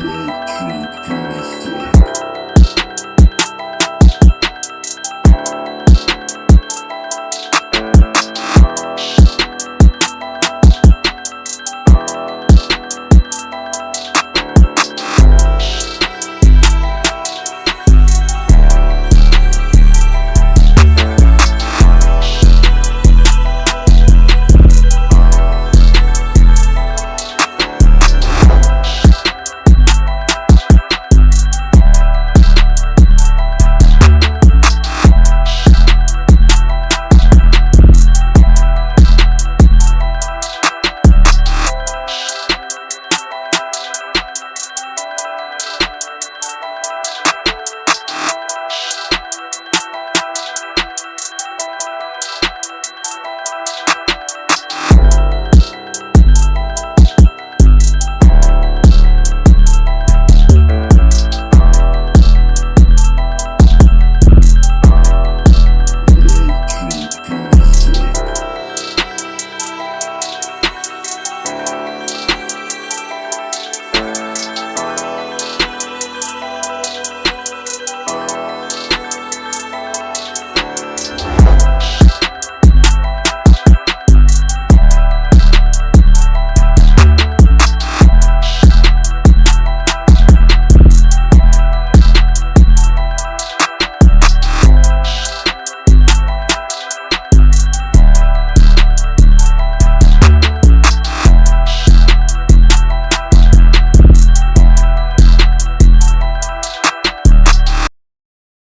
Electric